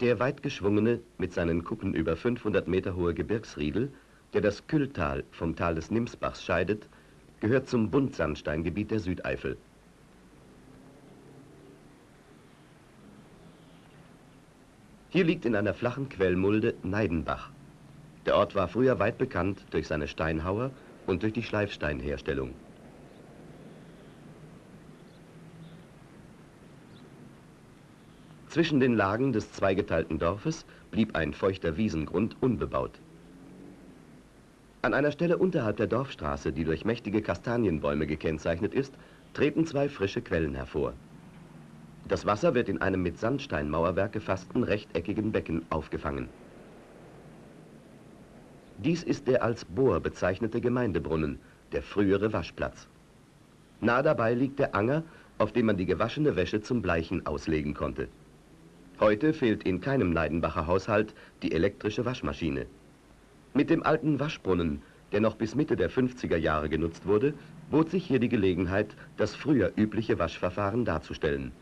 Der weit geschwungene, mit seinen Kuppen über 500 Meter hohe Gebirgsriedel, der das Kühltal vom Tal des Nimsbachs scheidet, gehört zum Buntsandsteingebiet der Südeifel. Hier liegt in einer flachen Quellmulde Neidenbach. Der Ort war früher weit bekannt durch seine Steinhauer und durch die Schleifsteinherstellung. Zwischen den Lagen des zweigeteilten Dorfes blieb ein feuchter Wiesengrund unbebaut. An einer Stelle unterhalb der Dorfstraße, die durch mächtige Kastanienbäume gekennzeichnet ist, treten zwei frische Quellen hervor. Das Wasser wird in einem mit Sandsteinmauerwerk gefassten rechteckigen Becken aufgefangen. Dies ist der als Bohr bezeichnete Gemeindebrunnen, der frühere Waschplatz. Nah dabei liegt der Anger, auf dem man die gewaschene Wäsche zum Bleichen auslegen konnte. Heute fehlt in keinem Neidenbacher Haushalt die elektrische Waschmaschine. Mit dem alten Waschbrunnen, der noch bis Mitte der 50er Jahre genutzt wurde, bot sich hier die Gelegenheit, das früher übliche Waschverfahren darzustellen.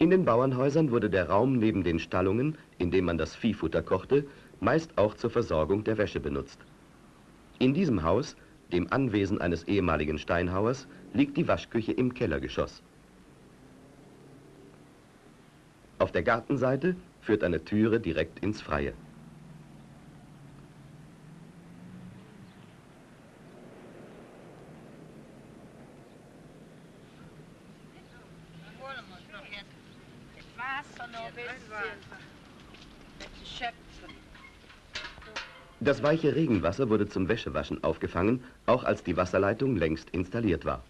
In den Bauernhäusern wurde der Raum neben den Stallungen, in dem man das Viehfutter kochte, meist auch zur Versorgung der Wäsche benutzt. In diesem Haus, dem Anwesen eines ehemaligen Steinhauers, liegt die Waschküche im Kellergeschoss. Auf der Gartenseite führt eine Türe direkt ins Freie. Das weiche Regenwasser wurde zum Wäschewaschen aufgefangen, auch als die Wasserleitung längst installiert war.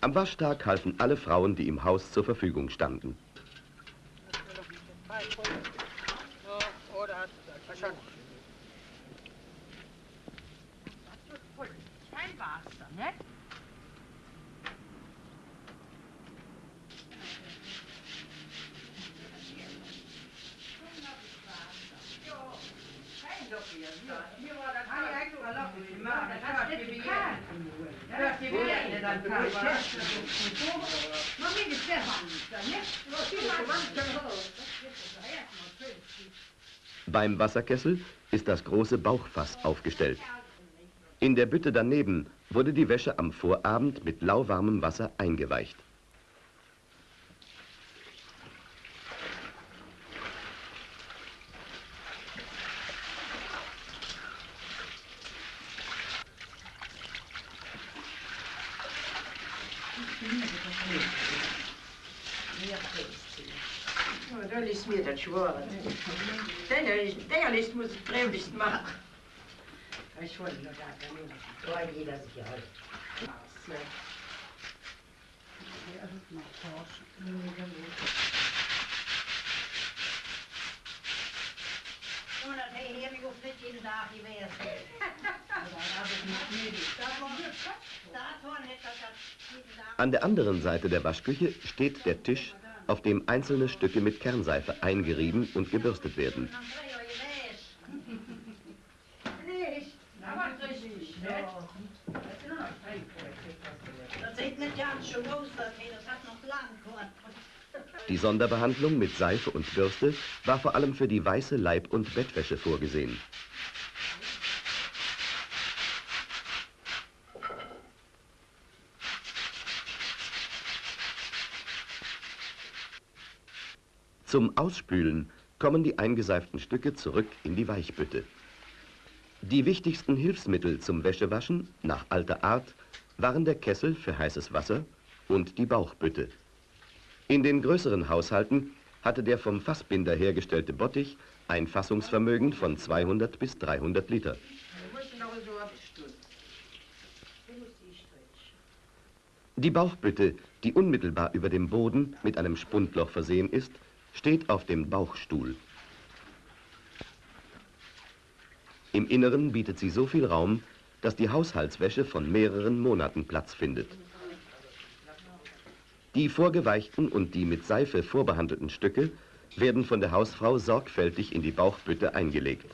Am Waschtag halfen alle Frauen, die im Haus zur Verfügung standen. Beim Wasserkessel ist das große Bauchfass aufgestellt. In der Bütte daneben wurde die Wäsche am Vorabend mit lauwarmem Wasser eingeweicht. Ja, das ist mir das schwören. Der muss ich Prämlichst machen. Ich wollte nur da, da jeder sich halt. An der anderen Seite der Waschküche steht der Tisch, auf dem einzelne Stücke mit Kernseife eingerieben und gebürstet werden. Die Sonderbehandlung mit Seife und Bürste war vor allem für die weiße Leib- und Bettwäsche vorgesehen. Zum Ausspülen kommen die eingeseiften Stücke zurück in die Weichbütte. Die wichtigsten Hilfsmittel zum Wäschewaschen nach alter Art waren der Kessel für heißes Wasser und die Bauchbütte. In den größeren Haushalten hatte der vom Fassbinder hergestellte Bottich ein Fassungsvermögen von 200 bis 300 Liter. Die Bauchbütte, die unmittelbar über dem Boden mit einem Spundloch versehen ist, steht auf dem Bauchstuhl. Im Inneren bietet sie so viel Raum, dass die Haushaltswäsche von mehreren Monaten Platz findet. Die vorgeweichten und die mit Seife vorbehandelten Stücke werden von der Hausfrau sorgfältig in die Bauchbütte eingelegt.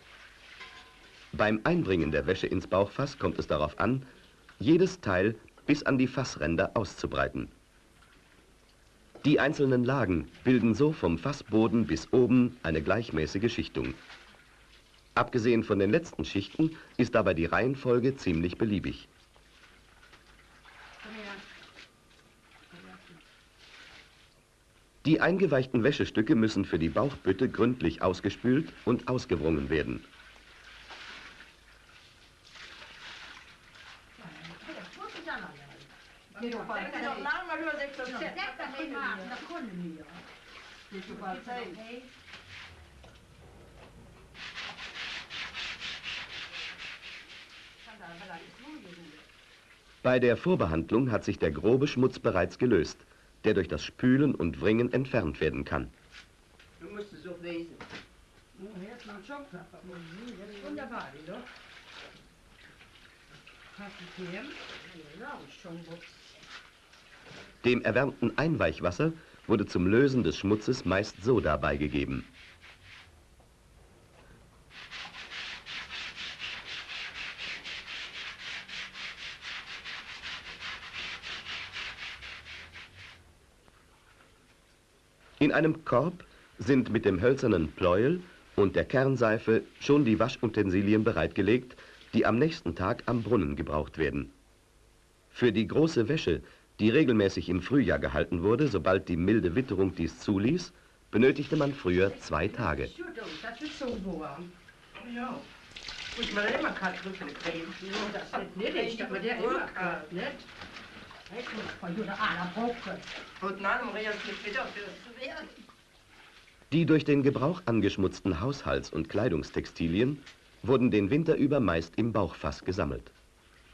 Beim Einbringen der Wäsche ins Bauchfass kommt es darauf an, jedes Teil bis an die Fassränder auszubreiten. Die einzelnen Lagen bilden so vom Fassboden bis oben eine gleichmäßige Schichtung. Abgesehen von den letzten Schichten ist dabei die Reihenfolge ziemlich beliebig. Die eingeweichten Wäschestücke müssen für die Bauchbütte gründlich ausgespült und ausgewrungen werden. Bei der Vorbehandlung hat sich der grobe Schmutz bereits gelöst, der durch das Spülen und Wringen entfernt werden kann. Du musst es auch lesen. Wunderbar, oder? Dem erwärmten Einweichwasser wurde zum Lösen des Schmutzes meist Soda beigegeben. In einem Korb sind mit dem hölzernen Pleuel und der Kernseife schon die Waschutensilien bereitgelegt, die am nächsten Tag am Brunnen gebraucht werden. Für die große Wäsche, die regelmäßig im Frühjahr gehalten wurde, sobald die milde Witterung dies zuließ, benötigte man früher zwei Tage. Die durch den Gebrauch angeschmutzten Haushalts- und Kleidungstextilien wurden den Winter über meist im Bauchfass gesammelt.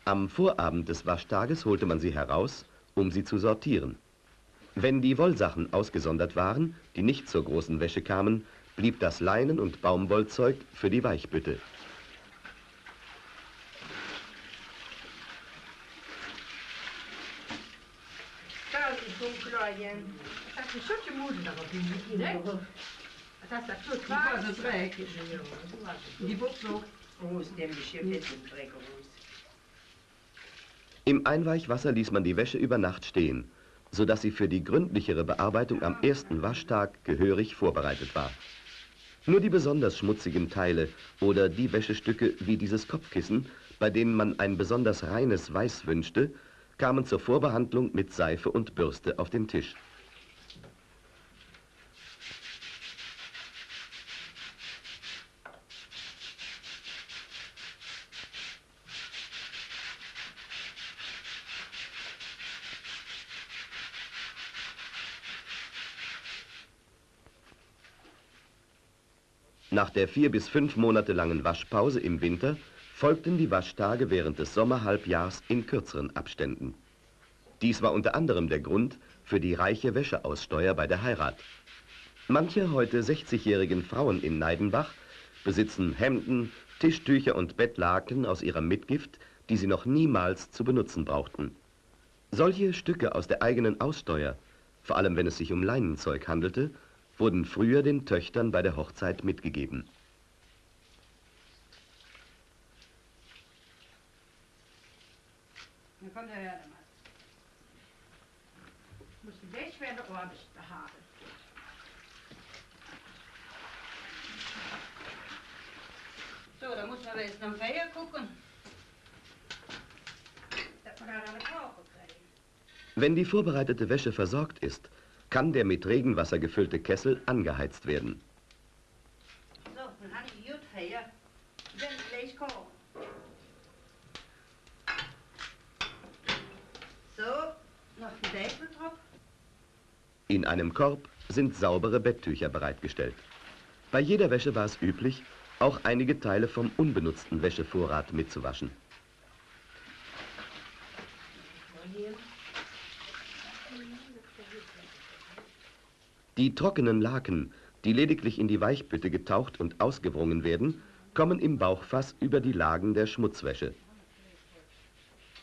Am Vorabend des Waschtages holte man sie heraus, um sie zu sortieren. Wenn die Wollsachen ausgesondert waren, die nicht zur großen Wäsche kamen, blieb das Leinen- und Baumwollzeug für die Weichbütte. Die ist Buchse. Rosen, dem Geschirr mit dem Dreck raus. Im Einweichwasser ließ man die Wäsche über Nacht stehen, sodass sie für die gründlichere Bearbeitung am ersten Waschtag gehörig vorbereitet war. Nur die besonders schmutzigen Teile oder die Wäschestücke wie dieses Kopfkissen, bei denen man ein besonders reines Weiß wünschte, kamen zur Vorbehandlung mit Seife und Bürste auf den Tisch. Nach der vier bis fünf Monate langen Waschpause im Winter folgten die Waschtage während des Sommerhalbjahrs in kürzeren Abständen. Dies war unter anderem der Grund für die reiche Wäscheaussteuer bei der Heirat. Manche heute 60-jährigen Frauen in Neidenbach besitzen Hemden, Tischtücher und Bettlaken aus ihrer Mitgift, die sie noch niemals zu benutzen brauchten. Solche Stücke aus der eigenen Aussteuer, vor allem wenn es sich um Leinenzeug handelte, wurden früher den Töchtern bei der Hochzeit mitgegeben. Dann kommt der Herr mal. Muss die Wäsche werden ordentlich behaben. So, da muss man jetzt am Feier gucken. Dass man da eine Tauche kriegen. Wenn die vorbereitete Wäsche versorgt ist, kann der mit Regenwasser gefüllte Kessel angeheizt werden. In einem Korb sind saubere Betttücher bereitgestellt. Bei jeder Wäsche war es üblich, auch einige Teile vom unbenutzten Wäschevorrat mitzuwaschen. Die trockenen Laken, die lediglich in die Weichbütte getaucht und ausgewrungen werden, kommen im Bauchfass über die Lagen der Schmutzwäsche.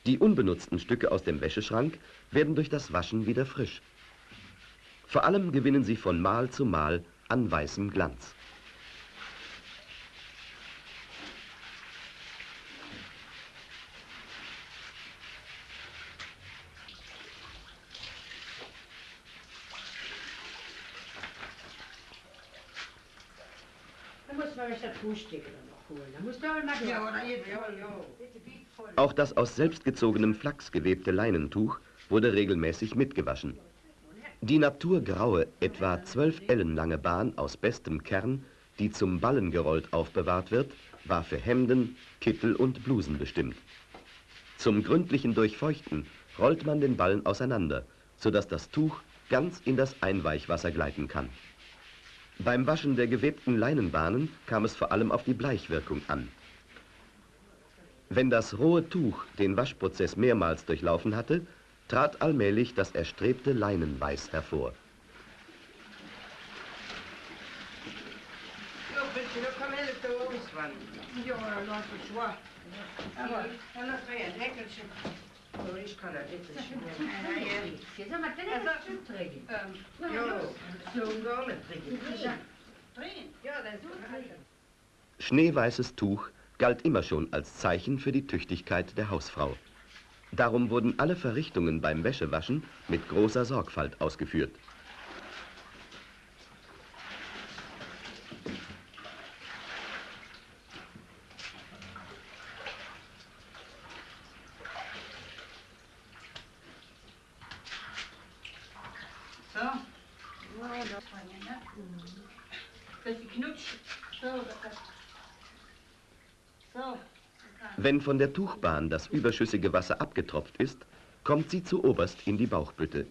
Die unbenutzten Stücke aus dem Wäscheschrank werden durch das Waschen wieder frisch. Vor allem gewinnen sie von Mal zu Mal an weißem Glanz. muss man das Fußstück noch holen. Da musst du aber mal Ja, oder jetzt, ja, ja. Auch das aus selbstgezogenem Flachs gewebte Leinentuch wurde regelmäßig mitgewaschen. Die naturgraue, etwa zwölf Ellen lange Bahn aus bestem Kern, die zum Ballen gerollt aufbewahrt wird, war für Hemden, Kittel und Blusen bestimmt. Zum gründlichen Durchfeuchten rollt man den Ballen auseinander, sodass das Tuch ganz in das Einweichwasser gleiten kann. Beim Waschen der gewebten Leinenbahnen kam es vor allem auf die Bleichwirkung an. Wenn das rohe Tuch den Waschprozess mehrmals durchlaufen hatte, trat allmählich das erstrebte Leinenweiß hervor. Schneeweißes Tuch galt immer schon als Zeichen für die Tüchtigkeit der Hausfrau. Darum wurden alle Verrichtungen beim Wäschewaschen mit großer Sorgfalt ausgeführt. So. Bisschen knutsch. So, das So. Wenn von der Tuchbahn das überschüssige Wasser abgetropft ist, kommt sie zu oberst in die Bauchbütte.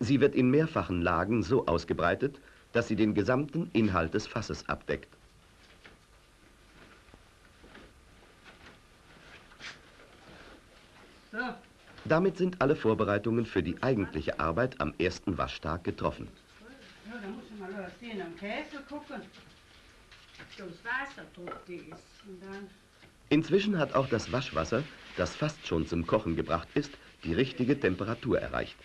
Sie wird in mehrfachen Lagen so ausgebreitet, dass sie den gesamten Inhalt des Fasses abdeckt. Damit sind alle Vorbereitungen für die eigentliche Arbeit am ersten Waschtag getroffen. ja, da muss ich mal sehen, am Käse gucken. So, das Wasser drückt ist. Und dann, Inzwischen hat auch das Waschwasser, das fast schon zum Kochen gebracht ist, die richtige Temperatur erreicht.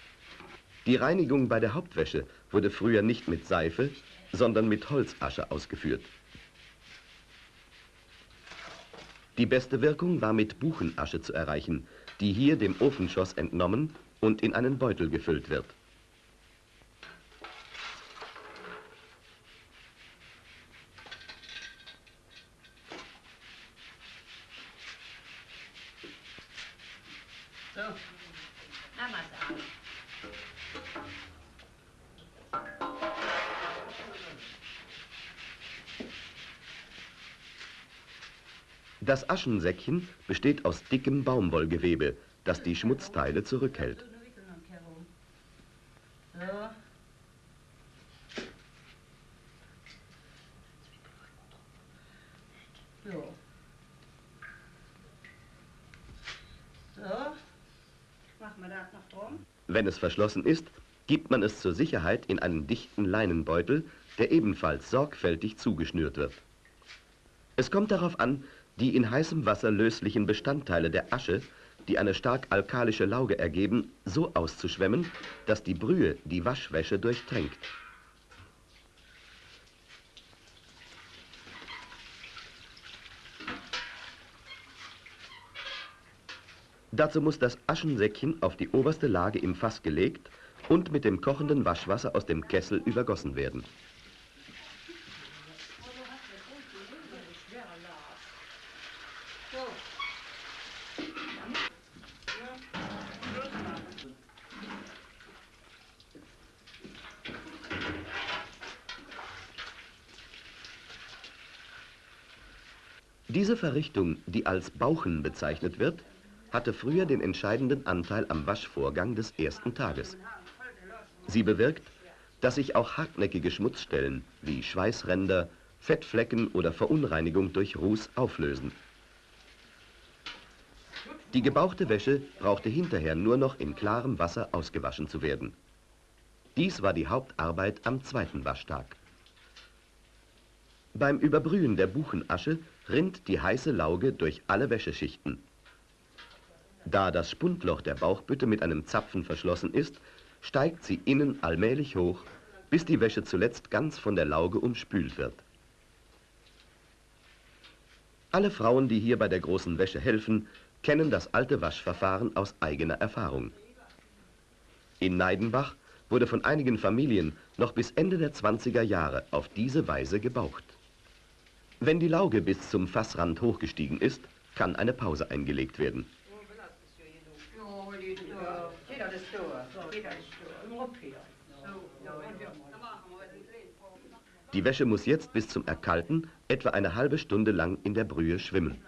Die Reinigung bei der Hauptwäsche wurde früher nicht mit Seife, sondern mit Holzasche ausgeführt. Die beste Wirkung war mit Buchenasche zu erreichen, die hier dem Ofenschoss entnommen und in einen Beutel gefüllt wird. Das Aschensäckchen besteht aus dickem Baumwollgewebe, das die Schmutzteile zurückhält. Wenn es verschlossen ist, gibt man es zur Sicherheit in einen dichten Leinenbeutel, der ebenfalls sorgfältig zugeschnürt wird. Es kommt darauf an, die in heißem Wasser löslichen Bestandteile der Asche, die eine stark alkalische Lauge ergeben, so auszuschwemmen, dass die Brühe die Waschwäsche durchtränkt. Dazu muss das Aschensäckchen auf die oberste Lage im Fass gelegt und mit dem kochenden Waschwasser aus dem Kessel übergossen werden. Diese Verrichtung, die als Bauchen bezeichnet wird, hatte früher den entscheidenden Anteil am Waschvorgang des ersten Tages. Sie bewirkt, dass sich auch hartnäckige Schmutzstellen wie Schweißränder, Fettflecken oder Verunreinigung durch Ruß auflösen. Die gebauchte Wäsche brauchte hinterher nur noch in klarem Wasser ausgewaschen zu werden. Dies war die Hauptarbeit am zweiten Waschtag. Beim Überbrühen der Buchenasche rinnt die heiße Lauge durch alle Wäscheschichten. Da das Spundloch der Bauchbütte mit einem Zapfen verschlossen ist, steigt sie innen allmählich hoch, bis die Wäsche zuletzt ganz von der Lauge umspült wird. Alle Frauen, die hier bei der großen Wäsche helfen, kennen das alte Waschverfahren aus eigener Erfahrung. In Neidenbach wurde von einigen Familien noch bis Ende der 20er Jahre auf diese Weise gebaucht. Wenn die Lauge bis zum Fassrand hochgestiegen ist, kann eine Pause eingelegt werden. Die Wäsche muss jetzt bis zum Erkalten etwa eine halbe Stunde lang in der Brühe schwimmen.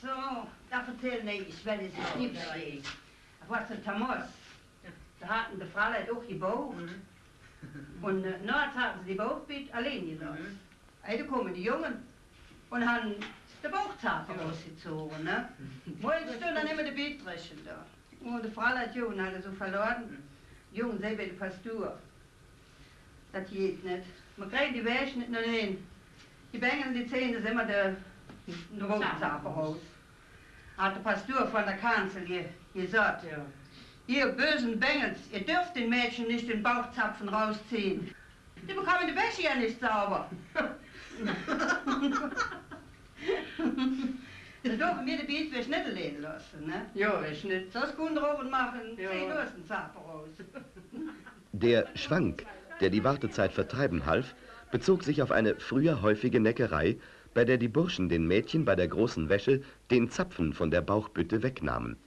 So, da erzähl ich, weil es nicht was Thomas. Da hatten die Frau auch gebaut. Und äh, nachts hatten sie die Bauchbild allein gelassen. Mhm. Da kommen die Jungen und haben den Bauchzapfen rausgezogen. Ne? Wolltest du dann immer die Bildrechen da? Und die Frau hat Jungen hat so verloren. Die Jungen selber fast durch. Das geht nicht. Man kriegt die Wäsche nicht nur hin. Die Bängen die Zähne sind immer der, der raus. Hat der Pastor von der Kanzel gesagt, ja. ihr bösen Bengels, ihr dürft den Mädchen nicht den Bauchzapfen rausziehen. Die bekommen die Wäsche ja nicht sauber. Da dürfen wir die Beetwäsche nicht allein lassen, ne? Ja, ist nicht. Das können wir oben machen, ja. zieh los den Zapfen raus. Der Schwank, der die Wartezeit vertreiben half, bezog sich auf eine früher häufige Neckerei, bei der die Burschen den Mädchen bei der großen Wäsche den Zapfen von der Bauchbütte wegnahmen.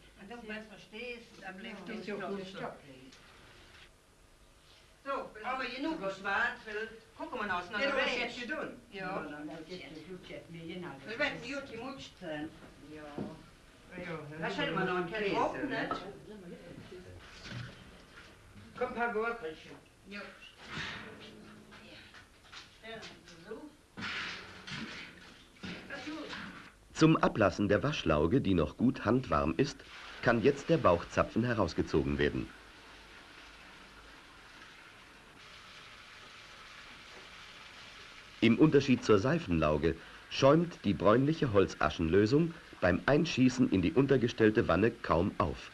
So, aber genug geschwart, weil gucken wir aus nach der Welt. jetzt gedun. Ja. Wir werden gut gemutscht sein. Ja. Das hätte man noch ein Kerl offen, nicht? Komm, ein paar Gurkchen. Ja. Zum Ablassen der Waschlauge, die noch gut handwarm ist, kann jetzt der Bauchzapfen herausgezogen werden. Im Unterschied zur Seifenlauge schäumt die bräunliche Holzaschenlösung beim Einschießen in die untergestellte Wanne kaum auf.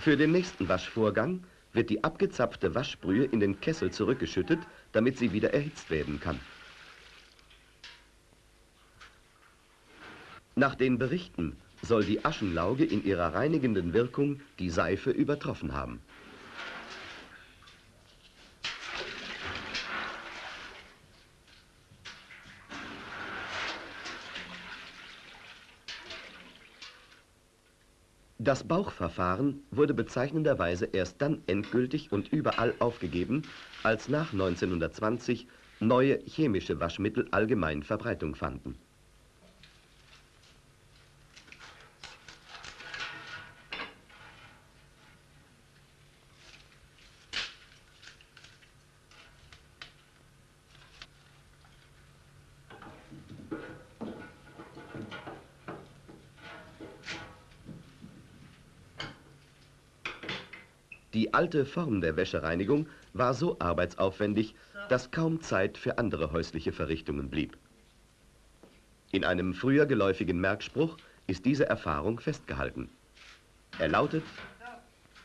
Für den nächsten Waschvorgang wird die abgezapfte Waschbrühe in den Kessel zurückgeschüttet, damit sie wieder erhitzt werden kann. Nach den Berichten soll die Aschenlauge in ihrer reinigenden Wirkung die Seife übertroffen haben. Das Bauchverfahren wurde bezeichnenderweise erst dann endgültig und überall aufgegeben, als nach 1920 neue chemische Waschmittel allgemein Verbreitung fanden. Die alte Form der Wäschereinigung war so arbeitsaufwendig, dass kaum Zeit für andere häusliche Verrichtungen blieb. In einem früher geläufigen Merkspruch ist diese Erfahrung festgehalten. Er lautet,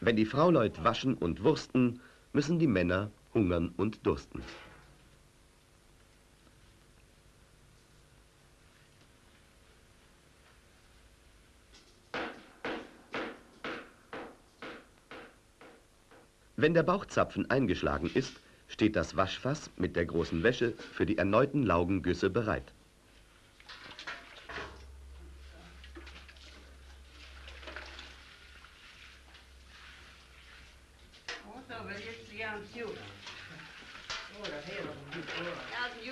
wenn die Frauleut waschen und wursten, müssen die Männer hungern und dursten. Wenn der Bauchzapfen eingeschlagen ist, steht das Waschfass mit der großen Wäsche für die erneuten Laugengüsse bereit. Wie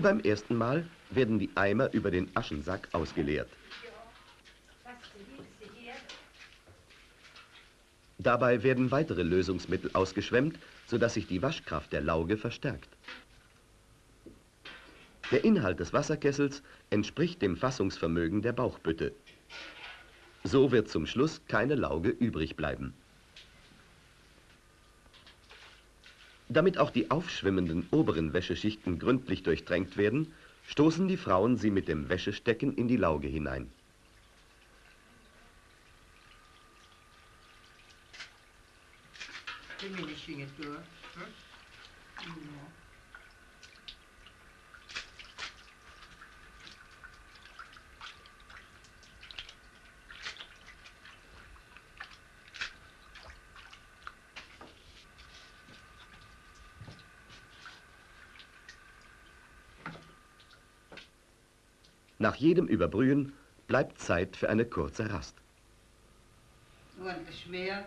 beim ersten Mal werden die Eimer über den Aschensack ausgeleert. Dabei werden weitere Lösungsmittel ausgeschwemmt, sodass sich die Waschkraft der Lauge verstärkt. Der Inhalt des Wasserkessels entspricht dem Fassungsvermögen der Bauchbütte. So wird zum Schluss keine Lauge übrig bleiben. Damit auch die aufschwimmenden oberen Wäscheschichten gründlich durchtränkt werden, stoßen die Frauen sie mit dem Wäschestecken in die Lauge hinein. Fingerchen durch. Hm? Ja. Nach jedem Überbrühen bleibt Zeit für eine kurze Rast. Ordentlich schwer.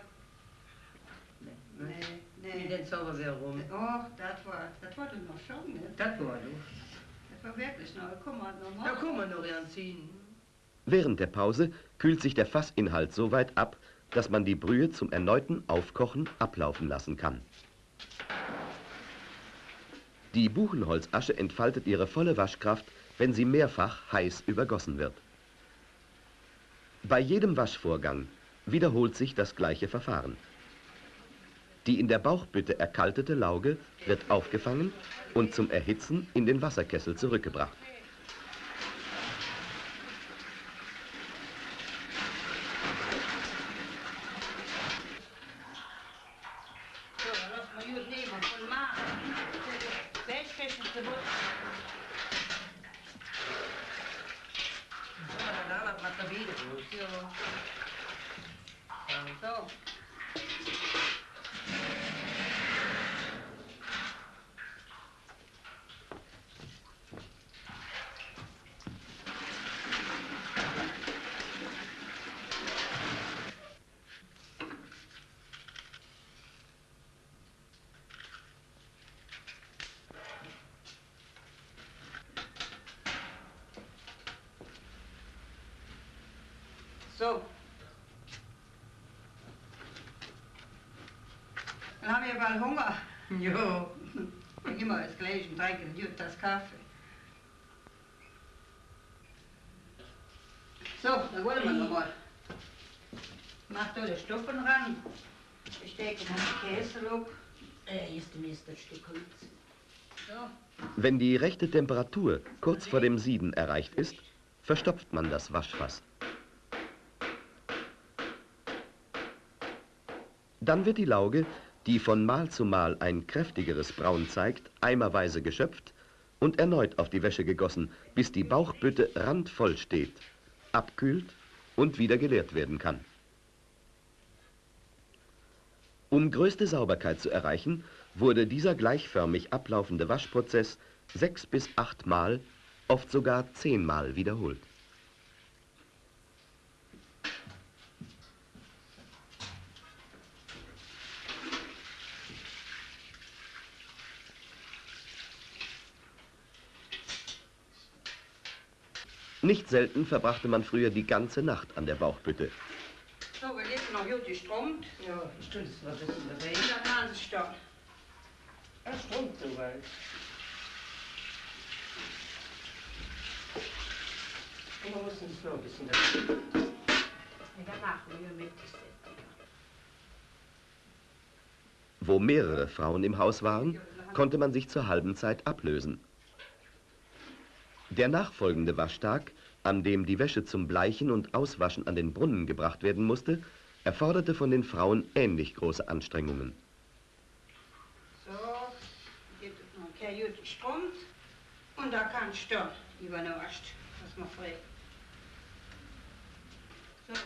Nee, nee. Sauber wäre rum? Och, das war, das war doch noch schon, ne? Das war du. Das war wirklich noch, komm mal noch mal. Da kann man noch anziehen. Während der Pause kühlt sich der Fassinhalt so weit ab, dass man die Brühe zum erneuten Aufkochen ablaufen lassen kann. Die Buchenholzasche entfaltet ihre volle Waschkraft wenn sie mehrfach heiß übergossen wird. Bei jedem Waschvorgang wiederholt sich das gleiche Verfahren. Die in der Bauchbütte erkaltete Lauge wird aufgefangen und zum Erhitzen in den Wasserkessel zurückgebracht. So. Dann haben wir bald Hunger. Jo. Wir das gleich und trinken eine das Kaffee. So, dann wollen wir noch mal. Mach da die Stuppen ran. Ich stecke den Käse ab. Äh, ist das Stück Holz. So. Wenn die rechte Temperatur kurz vor dem Sieden erreicht ist, verstopft man das Waschfass. Dann wird die Lauge, die von Mal zu Mal ein kräftigeres Braun zeigt, eimerweise geschöpft und erneut auf die Wäsche gegossen, bis die Bauchbütte randvoll steht, abkühlt und wieder geleert werden kann. Um größte Sauberkeit zu erreichen, wurde dieser gleichförmig ablaufende Waschprozess sechs bis acht Mal, oft sogar zehnmal wiederholt. Nicht selten verbrachte man früher die ganze Nacht an der Bauchbütte. So, wir lesen noch gut gestrommt. Ja, ich tue das mal ein bisschen dabei. In der Nasenstock. Er strömt so weit. Und man muss uns noch ein bisschen dabei. Nacht, wenn wir mit ist. Wo mehrere Frauen im Haus waren, konnte man sich zur halben Zeit ablösen. Der nachfolgende Waschtag, an dem die Wäsche zum Bleichen und Auswaschen an den Brunnen gebracht werden musste, erforderte von den Frauen ähnlich große Anstrengungen. So, geht es noch ein gut gestrommt. Und da kann dann übernascht, was man fragt. So.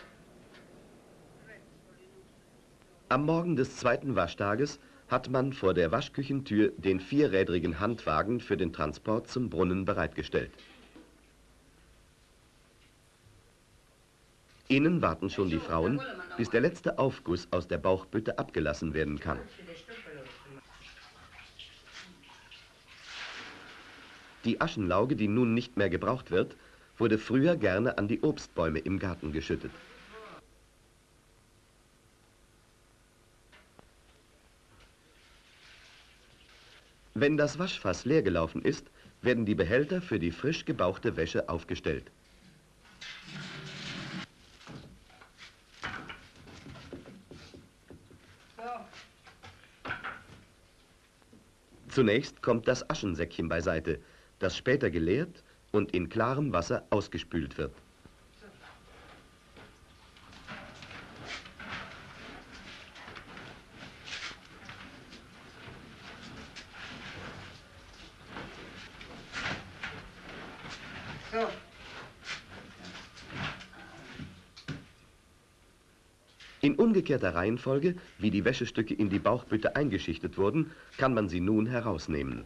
Am Morgen des zweiten Waschtages hat man vor der Waschküchentür den vierrädrigen Handwagen für den Transport zum Brunnen bereitgestellt. Innen warten schon die Frauen, bis der letzte Aufguss aus der Bauchbütte abgelassen werden kann. Die Aschenlauge, die nun nicht mehr gebraucht wird, wurde früher gerne an die Obstbäume im Garten geschüttet. Wenn das Waschfass leer gelaufen ist, werden die Behälter für die frisch gebauchte Wäsche aufgestellt. Zunächst kommt das Aschensäckchen beiseite, das später geleert und in klarem Wasser ausgespült wird. So. In umgekehrter Reihenfolge, wie die Wäschestücke in die Bauchbütte eingeschichtet wurden, kann man sie nun herausnehmen.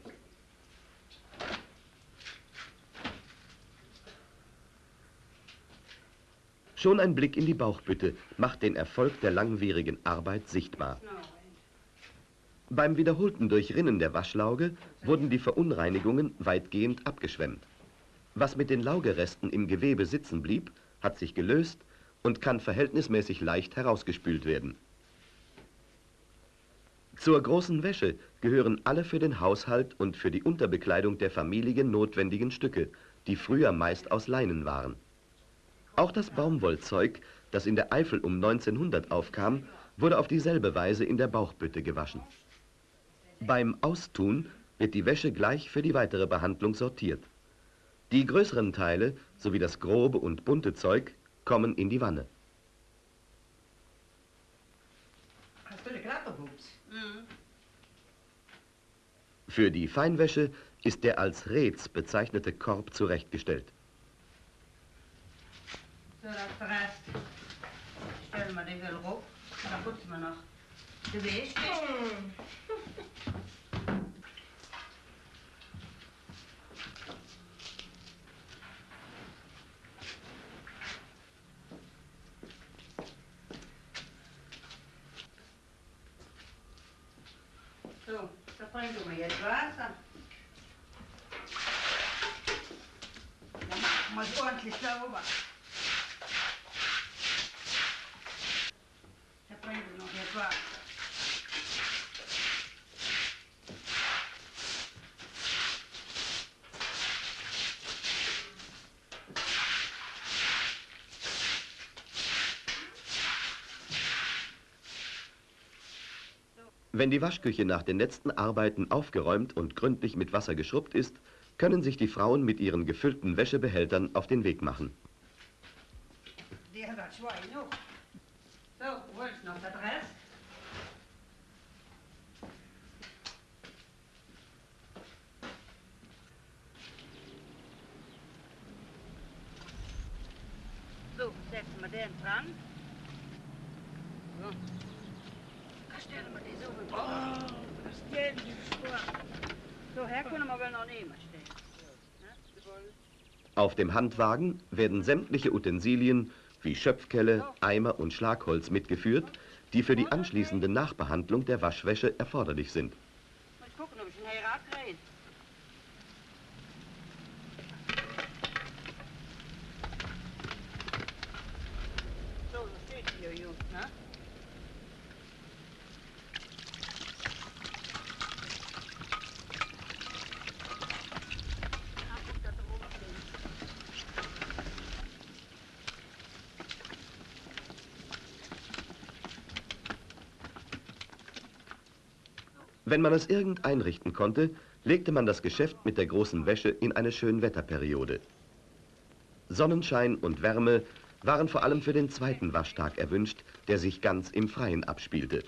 Schon ein Blick in die Bauchbütte macht den Erfolg der langwierigen Arbeit sichtbar. Beim wiederholten Durchrinnen der Waschlauge wurden die Verunreinigungen weitgehend abgeschwemmt. Was mit den Laugeresten im Gewebe sitzen blieb, hat sich gelöst und kann verhältnismäßig leicht herausgespült werden. Zur großen Wäsche gehören alle für den Haushalt und für die Unterbekleidung der Familie notwendigen Stücke, die früher meist aus Leinen waren. Auch das Baumwollzeug, das in der Eifel um 1900 aufkam, wurde auf dieselbe Weise in der Bauchbütte gewaschen. Beim Austun wird die Wäsche gleich für die weitere Behandlung sortiert. Die größeren Teile sowie das grobe und bunte Zeug kommen in die Wanne. Hast du eine Klapperbuchs? Mhm. Für die Feinwäsche ist der als Rez bezeichnete Korb zurechtgestellt. So, das ist der Rest. Stellen wir den Öl rauf, dann putzen wir noch die Wäsche. So, da trinken wir jetzt Wasser. Dann machen wir es ordentlich sauber. Da trinken wir noch jetzt Wasser. Wenn die Waschküche nach den letzten Arbeiten aufgeräumt und gründlich mit Wasser geschrubbt ist, können sich die Frauen mit ihren gefüllten Wäschebehältern auf den Weg machen. Hat das Schwein noch. So, wo ist noch der Rest? So, setzen wir den dran. So. Da stellen wir die so mit. Oh, das geht nicht vor. So, her können wir wohl noch nehmen stellen. Ne? Die wollen- Auf dem Handwagen werden sämtliche Utensilien wie Schöpfkelle, Eimer und Schlagholz mitgeführt, die für die anschließende Nachbehandlung der Waschwäsche erforderlich sind. Muss gucken, ob ich einen Heirat kriege. So, das steht hier, Jungs, ne? Ah, guck, da oben steht. Wenn man es irgend einrichten konnte, legte man das Geschäft mit der großen Wäsche in eine Schönwetterperiode. Sonnenschein und Wärme waren vor allem für den zweiten Waschtag erwünscht, der sich ganz im Freien abspielte.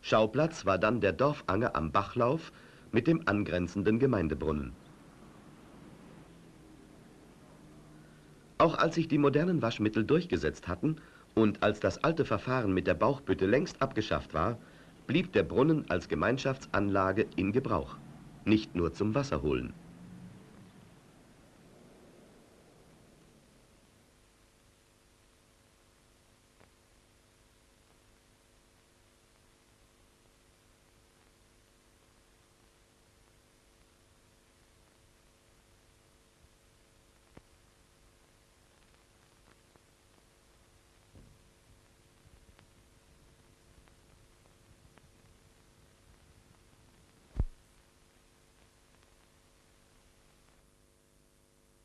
Schauplatz war dann der Dorfanger am Bachlauf mit dem angrenzenden Gemeindebrunnen. Auch als sich die modernen Waschmittel durchgesetzt hatten und als das alte Verfahren mit der Bauchbütte längst abgeschafft war, blieb der Brunnen als Gemeinschaftsanlage in Gebrauch, nicht nur zum Wasserholen.